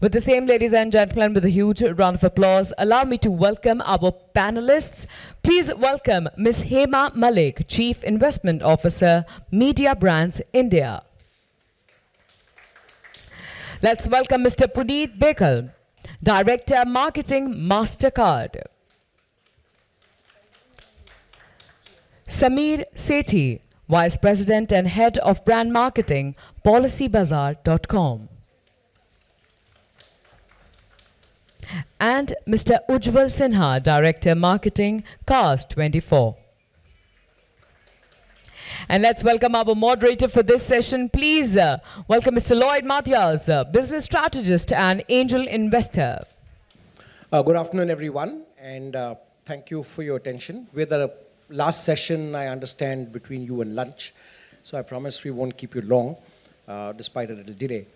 With the same, ladies and gentlemen, with a huge round of applause, allow me to welcome our panelists. Please welcome Ms. Hema Malik, Chief Investment Officer, Media Brands India. Let's welcome Mr. Puneet Bekal, Director Marketing MasterCard. Samir Sethi, Vice President and Head of Brand Marketing, PolicyBazaar.com. And Mr. Ujjwal Sinha, Director Marketing, Cars24. And let's welcome our moderator for this session. Please uh, welcome Mr. Lloyd Mathias, uh, business strategist and angel investor. Uh, good afternoon, everyone, and uh, thank you for your attention. We're the last session, I understand, between you and lunch, so I promise we won't keep you long, uh, despite a little delay.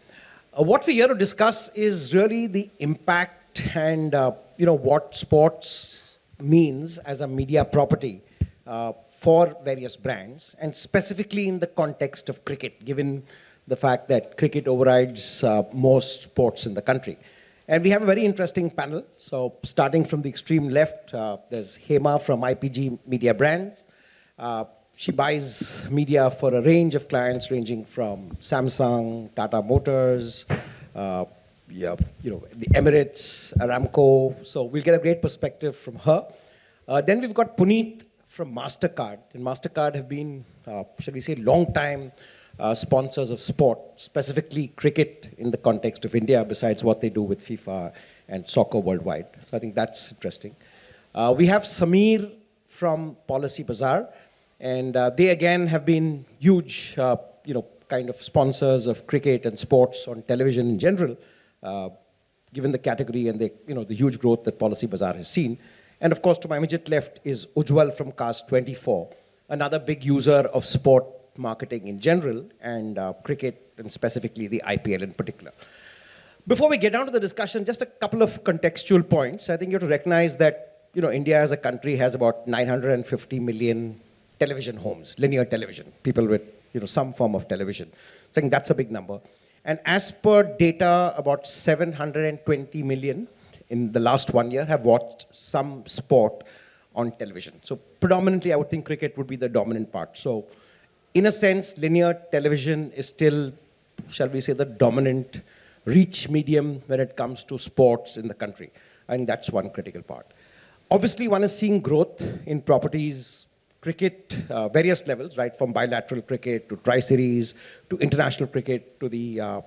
Uh, what we're here to discuss is really the impact and uh, you know what sports means as a media property uh, for various brands, and specifically in the context of cricket, given the fact that cricket overrides most sports in the country. And we have a very interesting panel. So starting from the extreme left, uh, there's Hema from IPG Media Brands. Uh, she buys media for a range of clients ranging from Samsung, Tata Motors, uh, yeah, you know, the Emirates, Aramco. So we'll get a great perspective from her. Uh, then we've got Puneet from MasterCard. And MasterCard have been, uh, should we say, long time uh, sponsors of sport, specifically cricket in the context of India, besides what they do with FIFA and soccer worldwide. So I think that's interesting. Uh, we have Samir from Policy Bazaar, and uh, they again have been huge, uh, you know, kind of sponsors of cricket and sports on television in general, uh, given the category and the, you know, the huge growth that Policy Bazaar has seen. And of course, to my immediate left is Ujjwal from Cars24, another big user of sport marketing in general and uh, cricket and specifically the IPL in particular. Before we get down to the discussion, just a couple of contextual points. I think you have to recognize that you know, India as a country has about 950 million television homes, linear television, people with you know, some form of television. So I think that's a big number. And as per data, about 720 million in the last one year have watched some sport on television. So predominantly, I would think cricket would be the dominant part. So in a sense, linear television is still, shall we say, the dominant reach medium when it comes to sports in the country. And that's one critical part. Obviously, one is seeing growth in properties, cricket, uh, various levels, right, from bilateral cricket to tri-series to international cricket to the uh,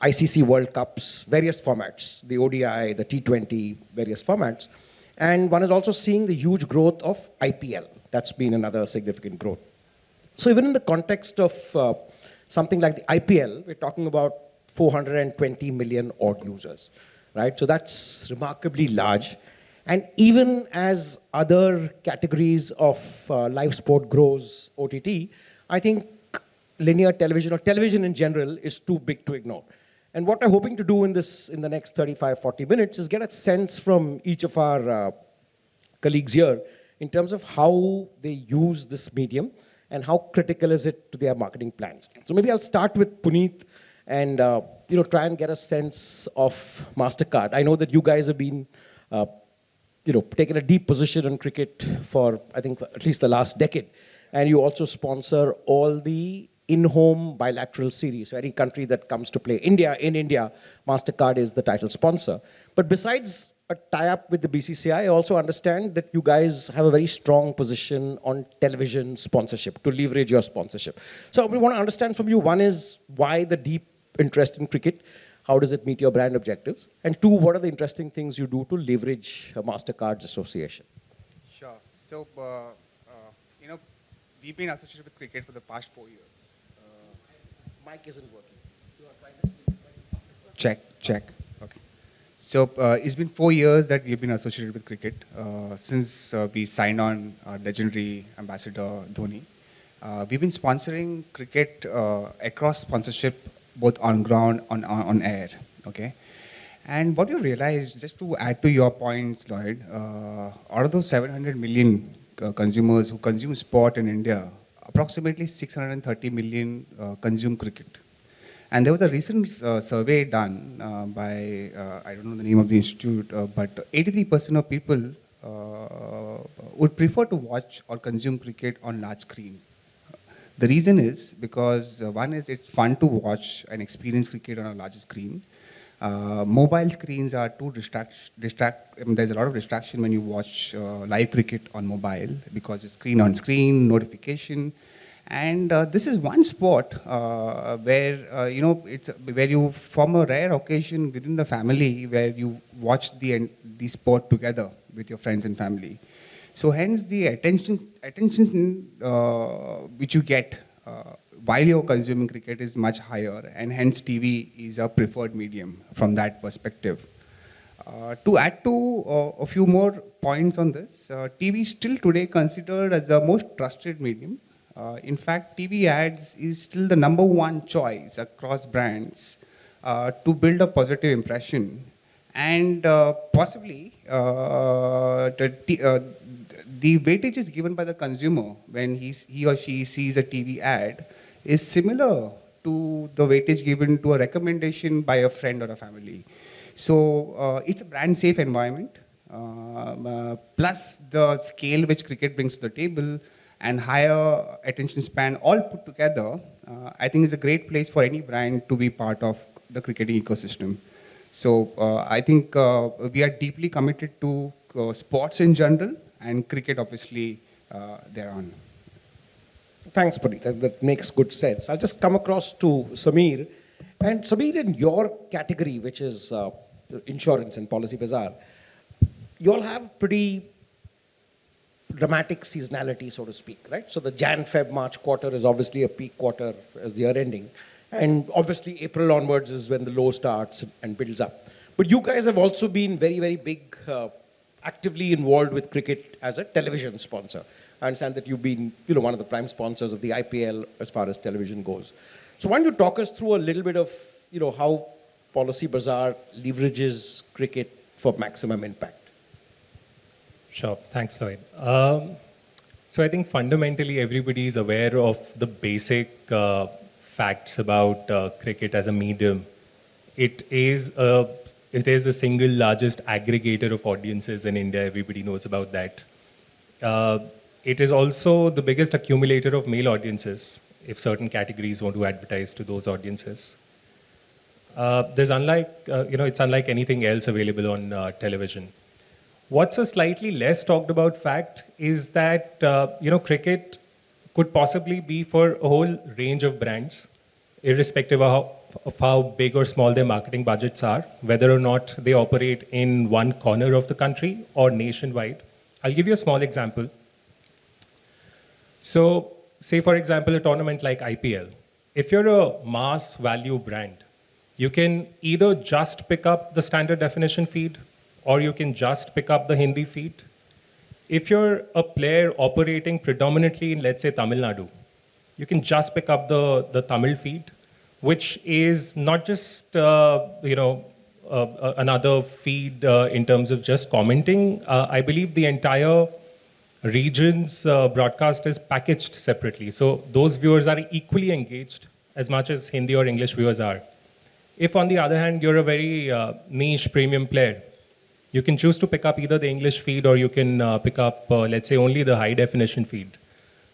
ICC World Cups, various formats, the ODI, the T20, various formats. And one is also seeing the huge growth of IPL. That's been another significant growth. So even in the context of uh, something like the IPL, we're talking about 420 million odd users, right? So that's remarkably large. And even as other categories of uh, live sport grows OTT, I think linear television or television in general is too big to ignore. And what I'm hoping to do in this, in the next 35, 40 minutes is get a sense from each of our uh, colleagues here in terms of how they use this medium and how critical is it to their marketing plans. So maybe I'll start with Puneet and uh, you know try and get a sense of MasterCard. I know that you guys have been uh, you know taken a deep position in cricket for I think at least the last decade, and you also sponsor all the in-home bilateral series. So any country that comes to play India in India, MasterCard is the title sponsor. But besides a tie-up with the BCCI, I also understand that you guys have a very strong position on television sponsorship, to leverage your sponsorship. So we want to understand from you, one is why the deep interest in cricket, how does it meet your brand objectives? And two, what are the interesting things you do to leverage MasterCard's association? Sure. So, uh, uh, you know, we've been associated with cricket for the past four years. Uh, Mic isn't working. Check, check. Okay. So uh, it's been four years that we've been associated with cricket uh, since uh, we signed on our legendary ambassador Dhoni. Uh, we've been sponsoring cricket uh, across sponsorship, both on ground, on, on, on, air, okay? And what you realize, just to add to your points, Lloyd, uh, out of those 700 million consumers who consume sport in India, approximately 630 million consume cricket. And there was a recent uh, survey done uh, by, uh, I don't know the name of the institute, uh, but 83% of people uh, would prefer to watch or consume cricket on large screen. The reason is because uh, one is it's fun to watch and experience cricket on a large screen. Uh, mobile screens are too distract, distract I mean, there's a lot of distraction when you watch uh, live cricket on mobile because it's screen on screen, notification. And uh, this is one sport uh, where, uh, you know, it's where you form a rare occasion within the family where you watch the, the sport together with your friends and family. So hence the attention, attention uh, which you get uh, while you're consuming cricket is much higher and hence TV is a preferred medium from that perspective. Uh, to add to uh, a few more points on this, uh, TV is still today considered as the most trusted medium. Uh, in fact, TV ads is still the number one choice across brands to build a positive impression. And possibly, the, the weightage is given by the consumer when he or she sees a TV ad is similar to the weightage given to a recommendation by a friend or a family. So uh, it's a brand safe environment. Um, uh, plus the scale which cricket brings to the table and higher attention span all put together, uh, I think is a great place for any brand to be part of the cricketing ecosystem. So uh, I think uh, we are deeply committed to uh, sports in general and cricket obviously thereon. Thanks, Puneet. That, that, makes good sense. I'll just come across to Samir. And Samir, in your category, which is uh, insurance and Policybazaar, you all have pretty dramatic seasonality, so to speak, right? So the Jan, Feb, March quarter is obviously a peak quarter as the year ending. And obviously April onwards is when the low starts and builds up. But you guys have also been very, very big, uh, actively involved with cricket as a television sponsor. I understand that you've been you know, one of the prime sponsors of the IPL as far as television goes. So why don't you talk us through a little bit of you know, how Policybazaar leverages cricket for maximum impact? Sure, thanks Lloyd. Um, so I think fundamentally everybody is aware of the basic uh, facts about uh, cricket as a medium. It is, a, it is the single largest aggregator of audiences in India, everybody knows about that. Uh, it is also the biggest accumulator of male audiences if certain categories want to advertise to those audiences. Uh, there's unlike, uh, you know, it's unlike anything else available on uh, television. What's a slightly less talked about fact is that, uh, you know, cricket could possibly be for a whole range of brands, irrespective of how, of how big or small their marketing budgets are, whether or not they operate in one corner of the country or nationwide. I'll give you a small example. So say for example, a tournament like IPL, if you're a mass value brand, you can either just pick up the standard definition feed or you can just pick up the Hindi feed. If you're a player operating predominantly in, let's say, Tamil Nadu, you can just pick up the, the Tamil feed, which is not just, uh, you know, uh, another feed uh, in terms of just commenting. Uh, I believe the entire regions uh, broadcast is packaged separately. So those viewers are equally engaged as much as Hindi or English viewers are. If on the other hand, you're a very uh, niche premium player, you can choose to pick up either the English feed or you can uh, pick up, uh, let's say, only the high definition feed.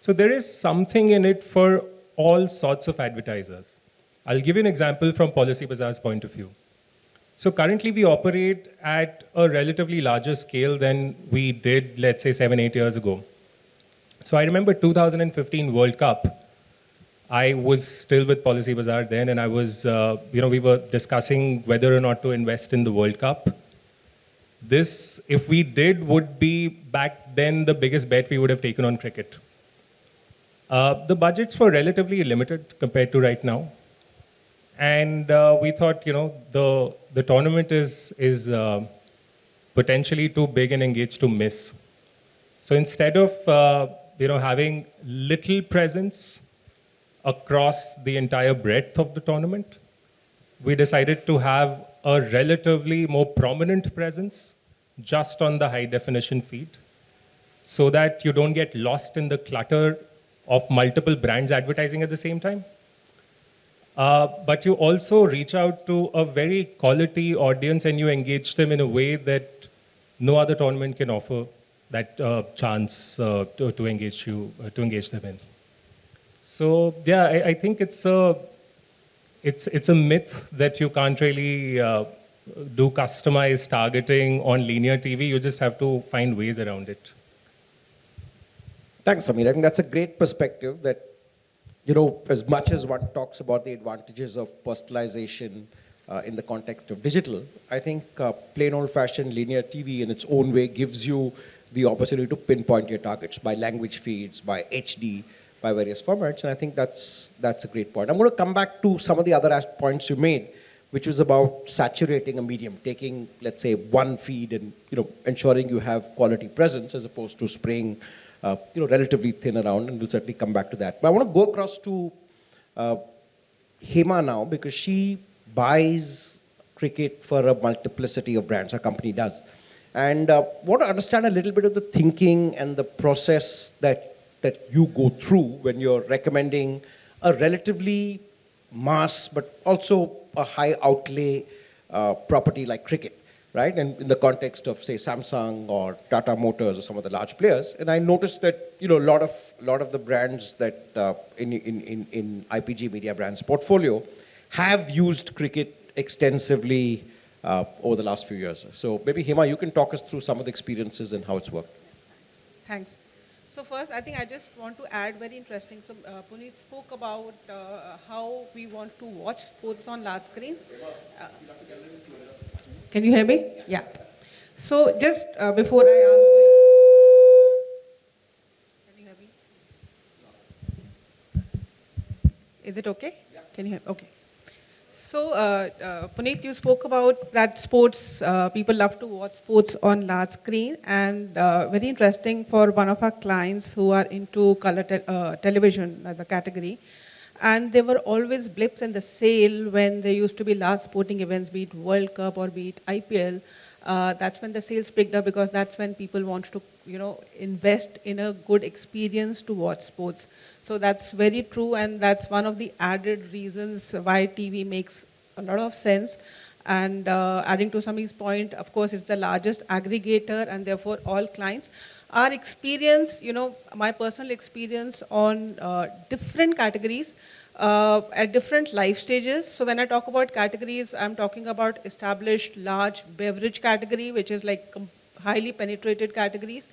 So there is something in it for all sorts of advertisers. I'll give you an example from Policybazaar's point of view. So currently we operate at a relatively larger scale than we did, let's say, seven, eight years ago. So I remember 2015 World Cup. I was still with Policybazaar then, and I was, uh, you know, we were discussing whether or not to invest in the World Cup. This, if we did, would be back then the biggest bet we would have taken on cricket. Uh, the budgets were relatively limited compared to right now. And uh, we thought, you know, the, the tournament is, is uh, potentially too big and engaged to miss. So instead of, uh, you know, having little presence across the entire breadth of the tournament, we decided to have a relatively more prominent presence just on the high definition feed so that you don't get lost in the clutter of multiple brands advertising at the same time. Uh, but you also reach out to a very quality audience and you engage them in a way that no other tournament can offer that uh, chance uh, to, to engage you uh, to engage them in. So yeah, I, I, think it's a it's it's a myth that you can't really uh, do customized targeting on linear TV. You just have to find ways around it. Thanks, Samir. I think that's a great perspective that, you know, as much as one talks about the advantages of personalization uh, in the context of digital, I think uh, plain old-fashioned linear TV in its own way gives you the opportunity to pinpoint your targets by language feeds, by HD, by various formats, and I think that's, that's a great point. I'm going to come back to some of the other points you made, which was about saturating a medium, taking, let's say, one feed and, you know, ensuring you have quality presence as opposed to spraying uh, you know, relatively thin around, and we'll certainly come back to that. But I want to go across to uh, Hema now because she buys cricket for a multiplicity of brands, her company does. And uh, want to understand a little bit of the thinking and the process that, that you go through when you're recommending a relatively mass but also a high outlay uh, property like cricket right? And in the context of, say, Samsung or Tata Motors or some of the large players. And I noticed that, you know, a lot of, lot of the brands that uh, in, in, in, in IPG Media Brands portfolio have used cricket extensively uh, over the last few years. So maybe Hema, you can talk us through some of the experiences and how it's worked. Thanks. So first, I think I just want to add very interesting. So uh, Puneet spoke about uh, how we want to watch sports on large screens. Uh, can you hear me? Yeah. So just uh, before I answer, can you hear me? Is it okay? Yeah. Can you hear? Okay. So, uh, uh, Puneet, you spoke about that sports, uh, people love to watch sports on large screen and uh, very interesting for one of our clients who are into color te uh, television as a category and there were always blips in the sale when there used to be large sporting events, be it World Cup or be it IPL. Uh, that's when the sales picked up because that's when people want to, you know, invest in a good experience to watch sports. So that's very true, and that's one of the added reasons why TV makes a lot of sense. And uh, adding to Sami's point, of course, it's the largest aggregator, and therefore all clients our experience, you know, my personal experience on uh, different categories uh, at different life stages. So when I talk about categories, I'm talking about established large beverage category, which is like highly penetrated categories,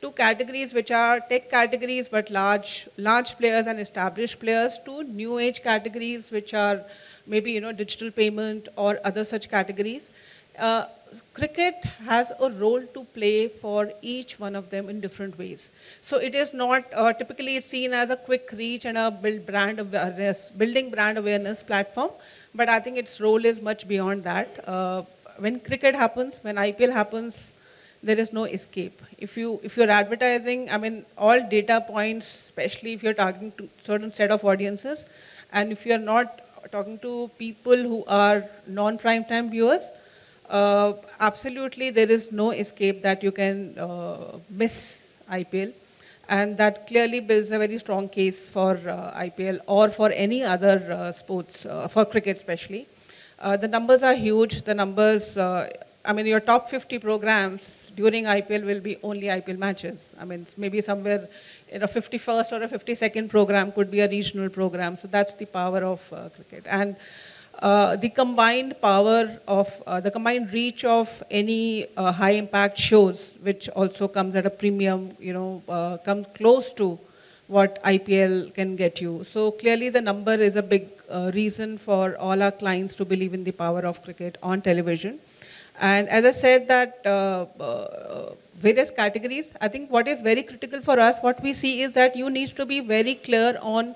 to categories which are tech categories, but large, large players and established players, to new age categories, which are maybe, you know, digital payment or other such categories. Uh, cricket has a role to play for each one of them in different ways. So it is not uh, typically seen as a quick reach and a build brand awareness, building brand awareness platform, but I think its role is much beyond that. Uh, when cricket happens, when IPL happens, there is no escape. If you if you're advertising, I mean, all data points, especially if you're targeting to certain set of audiences, and if you're not talking to people who are non-prime time viewers, uh, absolutely there is no escape that you can uh, miss IPL. And that clearly builds a very strong case for uh, IPL or for any other uh, sports, uh, for cricket especially. Uh, the numbers are huge. The numbers, I mean, your top 50 programs during IPL will be only IPL matches. I mean, maybe somewhere in a 51st or a 52nd program could be a regional program. So that's the power of cricket. And uh, the combined power of, uh, the combined reach of any uh, high impact shows, which also comes at a premium, you know, uh, comes close to what IPL can get you. So clearly the number is a big uh, reason for all our clients to believe in the power of cricket on television. And as I said that various categories, I think what is very critical for us, what we see is that you need to be very clear on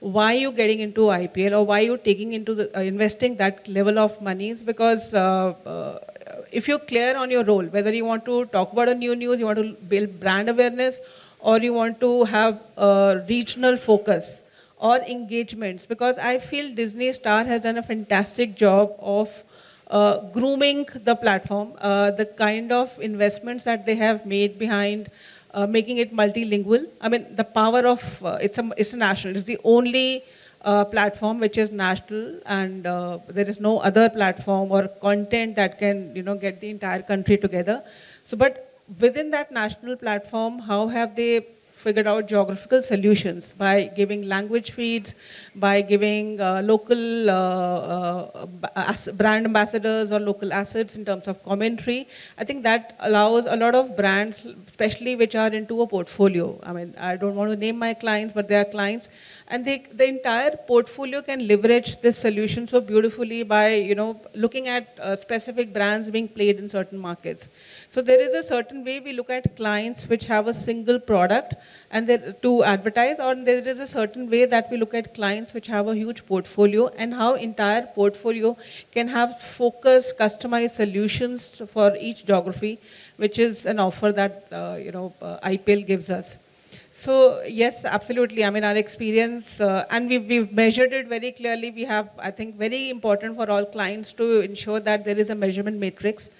why you getting into IPL or why you taking into the, uh, investing that level of monies? Because uh, uh, if you're clear on your role, whether you want to talk about a new news, you want to build brand awareness, or you want to have a regional focus or engagements, because I feel Disney Star has done a fantastic job of uh, grooming the platform, uh, the kind of investments that they have made behind uh, making it multilingual. I mean, the power of, uh, it's, a, it's a national, it's the only uh, platform which is national and uh, there is no other platform or content that can you know get the entire country together so but within that national platform how have they figured out geographical solutions by giving language feeds, by giving uh, local uh, uh, brand ambassadors or local assets in terms of commentary. I think that allows a lot of brands, especially which are into a portfolio. I mean, I don't want to name my clients, but they are clients and they, the entire portfolio can leverage this solution so beautifully by you know looking at uh, specific brands being played in certain markets. So there is a certain way we look at clients which have a single product and to advertise or there is a certain way that we look at clients which have a huge portfolio and how entire portfolio can have focused customized solutions for each geography which is an offer that uh, you know uh, IPL gives us. So yes, absolutely. I mean, our experience, uh, and we've, we've measured it very clearly. We have, I think, very important for all clients to ensure that there is a measurement matrix.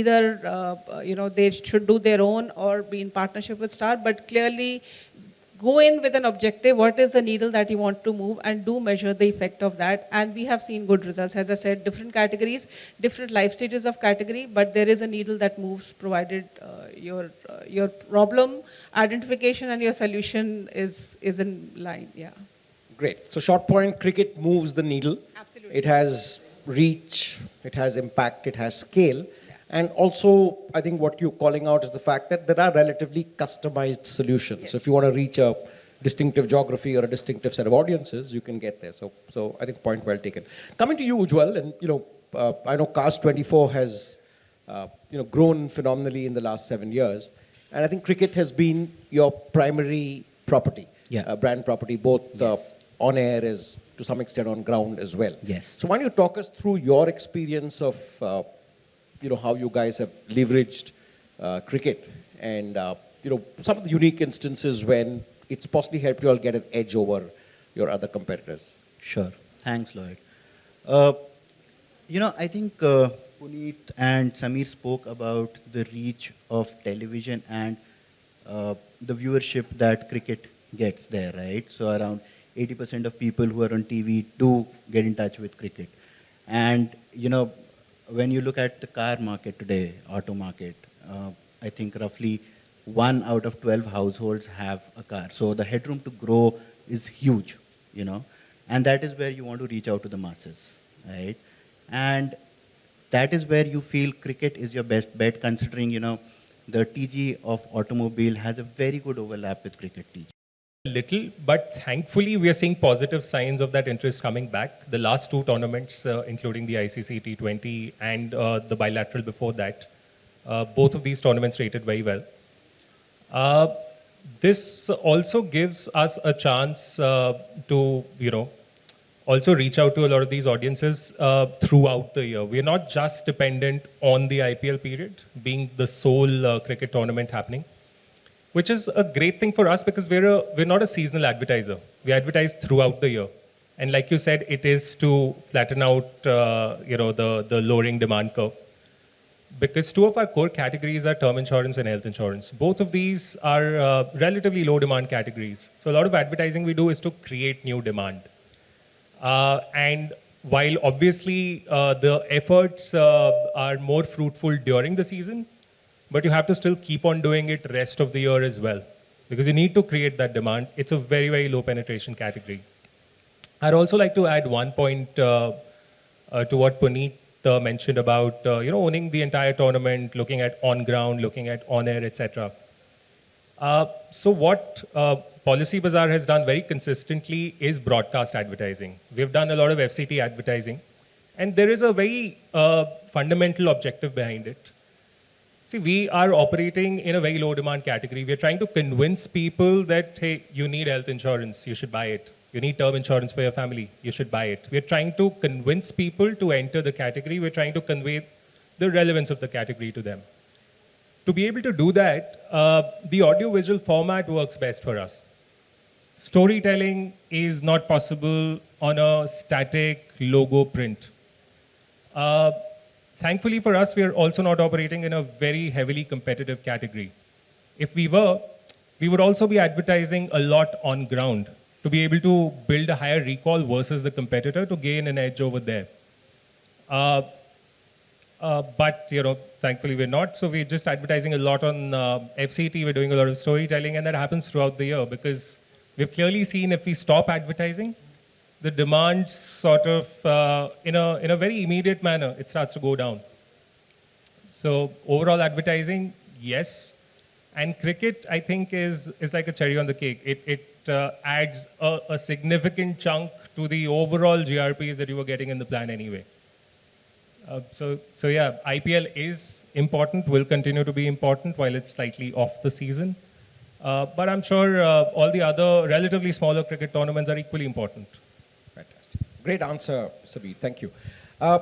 Either, uh, you know, they should do their own or be in partnership with Star, but clearly go in with an objective, what is the needle that you want to move and do measure the effect of that. And we have seen good results. As I said, different categories, different life stages of category, but there is a needle that moves provided uh, your, uh, your problem identification and your solution is, is in line, yeah. Great. So short point, cricket moves the needle. Absolutely. It has reach, it has impact, it has scale. And also, I think what you're calling out is the fact that there are relatively customized solutions. Yes. So if you want to reach a distinctive geography or a distinctive set of audiences, you can get there. So, so I think point well taken. Coming to you, Ujwal, and you know, uh, I know Cars24 has uh, you know grown phenomenally in the last seven years, and I think cricket has been your primary property, yeah. uh, brand property, both the on air as to some extent on ground as well. Yes. So why don't you talk us through your experience of uh, you know, how you guys have leveraged uh, cricket and, uh, you know, some of the unique instances when it's possibly helped you all get an edge over your other competitors. Sure. Thanks, Lloyd. Uh, you know, I think uh, Puneet and Samir spoke about the reach of television and uh, the viewership that cricket gets there, right? So around 80% of people who are on TV do get in touch with cricket. And, you know, when you look at the car market today, auto market, uh, I think roughly one out of 12 households have a car. So the headroom to grow is huge, you know, and that is where you want to reach out to the masses, right? And that is where you feel cricket is your best bet considering, you know, the TG of automobile has a very good overlap with cricket TG little, but thankfully we are seeing positive signs of that interest coming back. The last two tournaments, uh, including the ICC T20 and uh, the bilateral before that, uh, both of these tournaments rated very well. Uh, this also gives us a chance uh, to, you know, also reach out to a lot of these audiences uh, throughout the year. We're not just dependent on the IPL period being the sole cricket tournament happening which is a great thing for us because we're, a, we're not a seasonal advertiser. We advertise throughout the year. And like you said, it is to flatten out uh, you know, the, the lowering demand curve. Because two of our core categories are term insurance and health insurance. Both of these are uh, relatively low demand categories. So a lot of advertising we do is to create new demand. Uh, and while obviously uh, the efforts uh, are more fruitful during the season, but you have to still keep on doing it rest of the year as well because you need to create that demand. It's a very, very low penetration category. I'd also like to add one point uh, uh, to what Puneet uh, mentioned about uh, you know owning the entire tournament, looking at on ground, looking at on air, etc. Uh, so what uh, Policy Bazaar has done very consistently is broadcast advertising. We've done a lot of FCT advertising, and there is a very fundamental objective behind it. See, we are operating in a very low demand category. We're trying to convince people that, hey, you need health insurance, you should buy it. You need term insurance for your family, you should buy it. We're trying to convince people to enter the category. We're trying to convey the relevance of the category to them. To be able to do that, uh, the audiovisual format works best for us. Storytelling is not possible on a static logo print. Uh, Thankfully for us, we are also not operating in a very heavily competitive category. If we were, we would also be advertising a lot on ground. to be able to build a higher recall versus the competitor to gain an edge over there. Uh, uh, but you know, thankfully we're not. So we're just advertising a lot on uh, FCT. We're doing a lot of storytelling, and that happens throughout the year because we've clearly seen if we stop advertising, the demand sort of uh, in a in a very immediate manner it starts to go down. So overall advertising, yes, and cricket I think is is like a cherry on the cake. It it uh, adds a, a significant chunk to the overall GRPs that you were getting in the plan anyway. Uh, so, so yeah, IPL is important, will continue to be important while it's slightly off the season. Uh, but I'm sure uh, all the other relatively smaller cricket tournaments are equally important. Great answer, Samir. Thank you. Uh,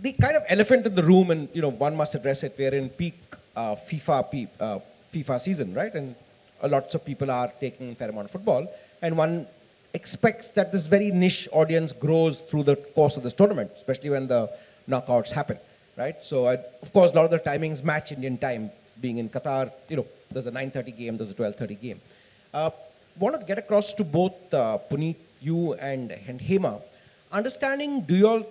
the kind of elephant in the room, and you know, one must address it. We're in peak uh, FIFA uh, FIFA season, right? And a lots of people are taking fair amount of football, and one expects that this very niche audience grows through the course of this tournament, especially when the knockouts happen, right? So, I, of course, a lot of the timings match Indian time. Being in Qatar, you know, there's a 9:30 game, there's a 12:30 game. Uh, want to get across to both uh, Puneet, you and, and Hema, understanding, do you all,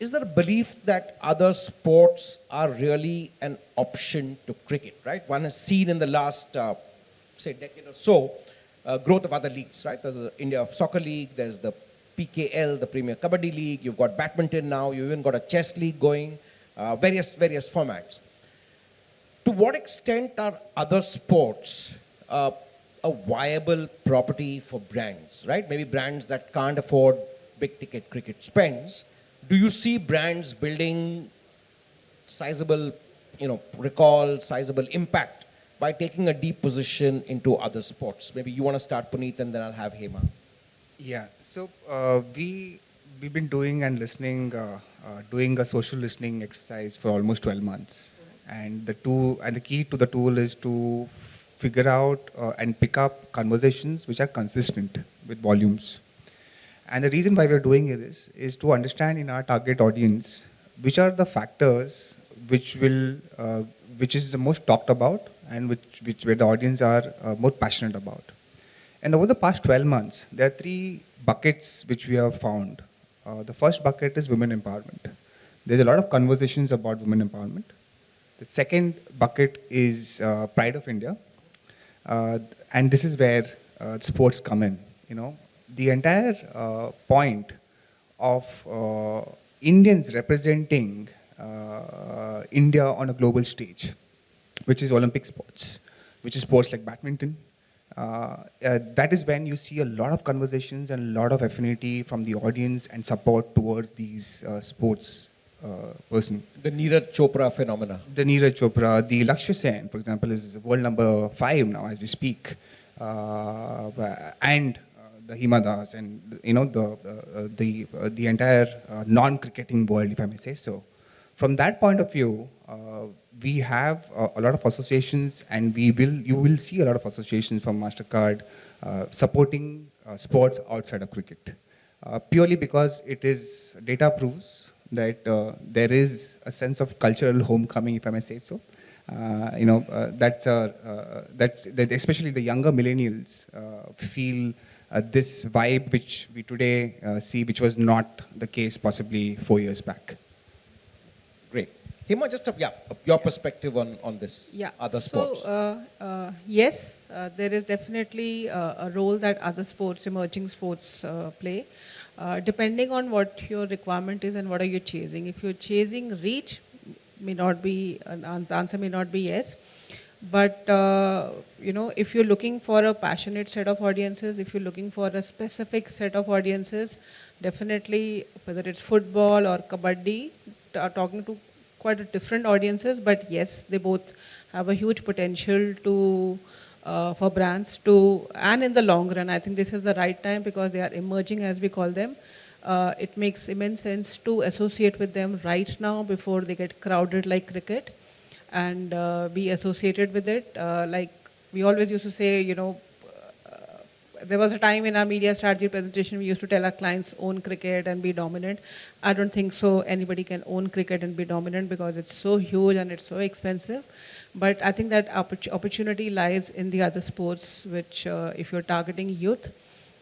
is there a belief that other sports are really an option to cricket, right? One has seen in the last, uh, say, decade or so, uh, growth of other leagues, right? There's the India Super League, there's the PKL, the Premier Kabaddi League, you've got badminton now, you've even got a chess league going, uh, various, various formats. To what extent are other sports uh, a viable property for brands, right? Maybe brands that can't afford big ticket cricket spends. Do you see brands building sizable, you know, recall, sizable impact by taking a deep position into other sports? Maybe you want to start, Puneet, and then I'll have Hema. Yeah. So uh, we we've been doing and listening, uh, uh, doing a social listening exercise for almost 12 months, and the two and the key to the tool is to figure out uh, and pick up conversations which are consistent with volumes. And the reason why we're doing this is to understand in our target audience which are the factors which will uh, which is the most talked about and which, which where the audience are uh, more passionate about. And over the past 12 months, there are three buckets which we have found. Uh, the first bucket is women empowerment. There's a lot of conversations about women empowerment. The second bucket is uh, pride of India. Uh, and this is where uh, sports come in. You know, the entire uh, point of uh, Indians representing India on a global stage, which is Olympic sports, which is sports like badminton, uh, uh, that is when you see a lot of conversations and a lot of affinity from the audience and support towards these uh, sports uh, person. The Neeraj Chopra phenomena. The Neeraj Chopra, the Lakshya Sen, for example, is world number five now as we speak, uh, and Hima Das and you know the the the entire non-cricketing world, if I may say so. From that point of view, we have uh, a lot of associations and we will, you will see a lot of associations from MasterCard uh, supporting uh, sports outside of cricket. Uh, purely because it is, data proves that uh, there is a sense of cultural homecoming, if I may say so. Uh, you know, that's, that's, that especially the younger millennials feel this vibe which we today see, which was not the case possibly four years back. Hema, just a, yeah, your perspective on, on this, yeah. other sports. So, uh, uh, yes, uh, there is definitely uh, a role that other sports, emerging sports uh, play, uh, depending on what your requirement is and what are you chasing. If you're chasing reach, may not be, an answer may not be yes. But, you know, if you're looking for a passionate set of audiences, if you're looking for a specific set of audiences, definitely, whether it's football or kabaddi, are talking to quite a different audiences, but yes, they both have a huge potential to uh, for brands to, and in the long run, I think this is the right time because they are emerging as we call them. Uh, it makes immense sense to associate with them right now before they get crowded like cricket and uh, be associated with it. Uh, like we always used to say, you know, there was a time in our media strategy presentation we used to tell our clients own cricket and be dominant. I don't think so anybody can own cricket and be dominant because it's so huge and it's so expensive. But I think that opportunity lies in the other sports which uh, if you're targeting youth,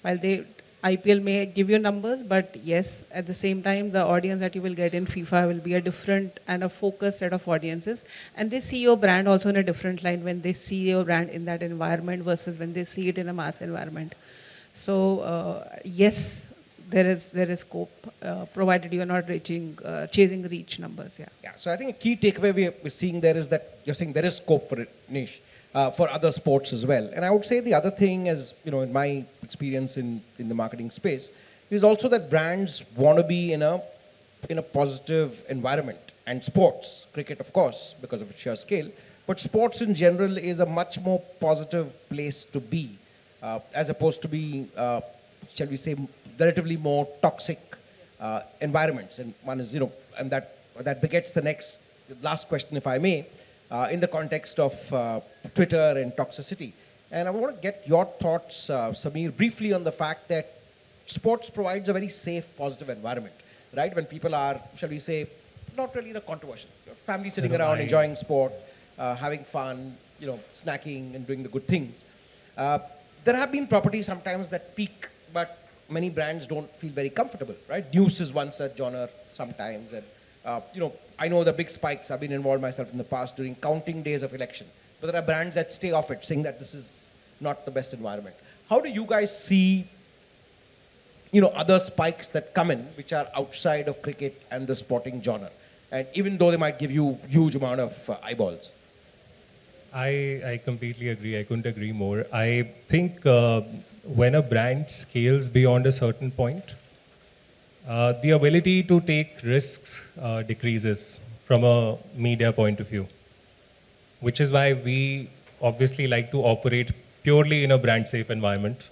While they IPL may give you numbers, but yes, at the same time, the audience that you will get in FIFA will be a different and a focused set of audiences. And they see your brand also in a different line when they see your brand in that environment versus when they see it in a mass environment. So uh, yes, there is there is scope, uh, provided you are not reaching, uh, chasing reach numbers. Yeah. Yeah, so I think a key takeaway we- we're seeing there is that you're saying there is scope for it, niche, uh, for other sports as well. And I would say the other thing is, you know, in my experience in, in the marketing space, is also that brands want to be in a, in a positive environment. And sports, cricket of course, because of its sheer scale, but sports in general is a much more positive place to be, uh, as opposed to being, uh, shall we say, relatively more toxic uh, environments. And one is, you know, and that, that begets the next, last question, if I may, uh, in the context of uh, Twitter and toxicity. And I want to get your thoughts, uh, Samir, briefly on the fact that sports provides a very safe, positive environment, right? When people are, shall we say, not really in a controversial, family sitting around I- enjoying sport, uh, having fun, you know, snacking and doing the good things. Uh, there have been properties sometimes that peak, but many brands don't feel very comfortable, right? News is one such genre sometimes, and uh, you know, I know the big spikes. I've been involved myself in the past during counting days of election, but there are brands that stay off it, saying that this is not the best environment. How do you guys see, you know, other spikes that come in which are outside of cricket and the sporting genre, and even though they might give you huge amount of uh, eyeballs? I, I completely agree. I couldn't agree more. I think uh, when a brand scales beyond a certain point, uh, the ability to take risks uh, decreases from a media point of view, which is why we obviously like to operate purely in a brand safe environment.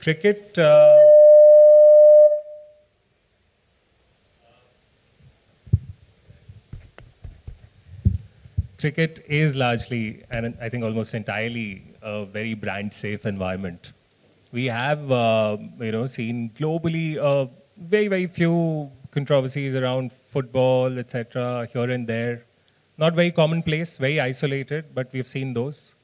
Cricket. Uh, cricket is largely, and I think almost entirely, a very brand safe environment. We have, uh, you know, seen globally uh, very, very few controversies around football, etc., here and there. Not very commonplace, very isolated, but we've seen those.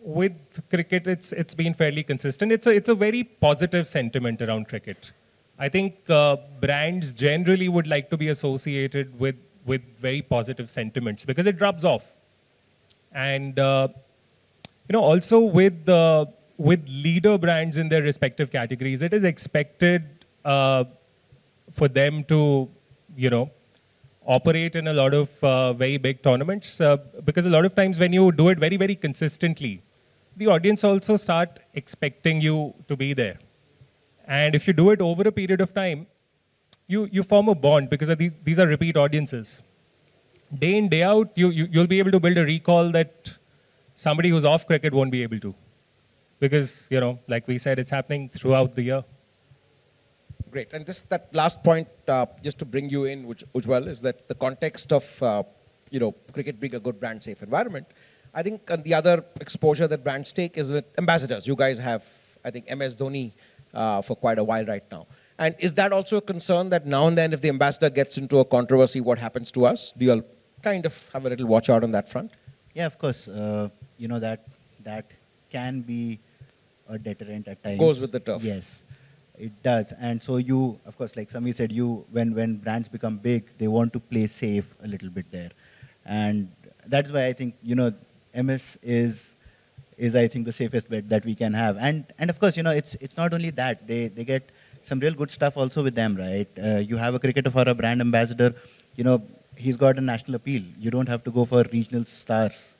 With cricket, it's it's been fairly consistent. It's a it's a very positive sentiment around cricket. I think uh, brands generally would like to be associated with with very positive sentiments because it rubs off. And uh, you know, also with uh, with leader brands in their respective categories, it is expected uh, for them to, you know, operate in a lot of uh, very big tournaments uh, because a lot of times when you do it very very consistently, the audience also start expecting you to be there. And if you do it over a period of time, you, you form a bond because these, these are repeat audiences. Day in, day out, you, you, you'll be able to build a recall that somebody who's off cricket won't be able to. Because, you know, like we said, it's happening throughout the year. Great. And this that last point, uh, just to bring you in, which Ujwal, is that the context of uh, you know cricket being a good brand safe environment. I think the other exposure that brands take is with ambassadors. You guys have, I think, MS Dhoni uh, for quite a while right now. And is that also a concern that now and then, if the ambassador gets into a controversy, what happens to us? Do you all kind of have a little watch out on that front? Yeah, of course. Uh, you know that that can be a deterrent at times. Goes with the turf. Yes, it does. And so you, of course, like Sami said, you when when brands become big, they want to play safe a little bit there, and that's why I think you know MS is is I think the safest bet that we can have. And and of course, you know it's it's not only that they they get some real good stuff also with them, right? Uh, you have a cricketer for a brand ambassador, you know he's got a national appeal. You don't have to go for regional stars.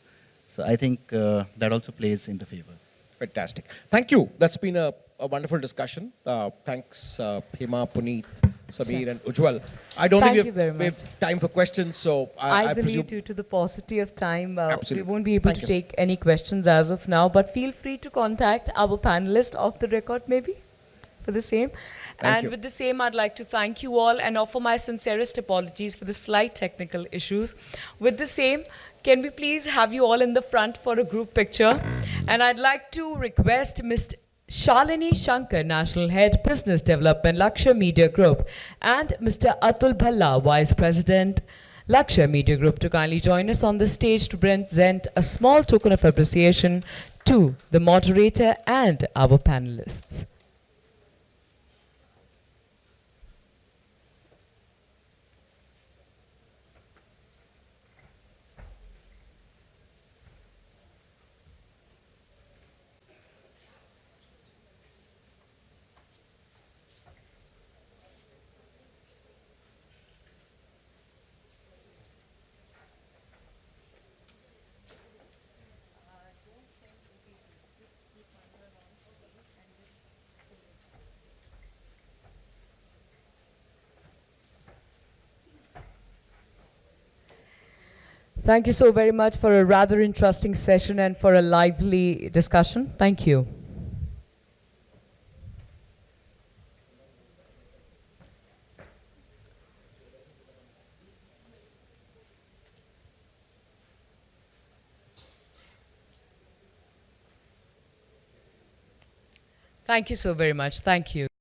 So I think uh, that also plays in the favor. Fantastic. Thank you. That's been a, a wonderful discussion. Uh, thanks, uh, Hema, Puneet, Samir, and Ujwal. I don't Thank think we have, we have time for questions, so I, I, I believe presume. due to the paucity of time, uh, we won't be able Thank to you, take any questions as of now, but feel free to contact our panelist off the record maybe for the same. Thank and you. with the same, I'd like to thank you all and offer my sincerest apologies for the slight technical issues. With the same, can we please have you all in the front for a group picture? And I'd like to request Mr. Shalini Shankar, National Head Business Development, Lakshya Media Group, and Mr. Atul Bhalla, Vice President, Lakshya Media Group, to kindly join us on the stage to present a small token of appreciation to the moderator and our panelists. Thank you so very much for a rather interesting session and for a lively discussion. Thank you. Thank you so very much. Thank you.